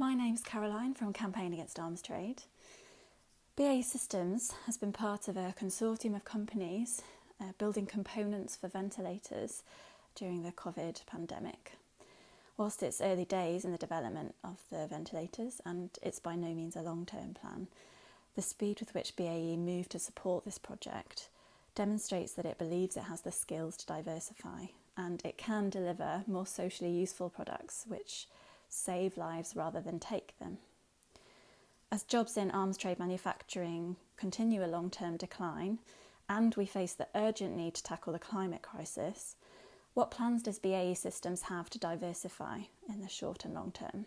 My name's Caroline from Campaign Against Arms Trade. BAE Systems has been part of a consortium of companies uh, building components for ventilators during the COVID pandemic. Whilst it's early days in the development of the ventilators and it's by no means a long term plan, the speed with which BAE moved to support this project demonstrates that it believes it has the skills to diversify and it can deliver more socially useful products which save lives rather than take them. As jobs in arms trade manufacturing continue a long term decline, and we face the urgent need to tackle the climate crisis, what plans does BAE Systems have to diversify in the short and long term?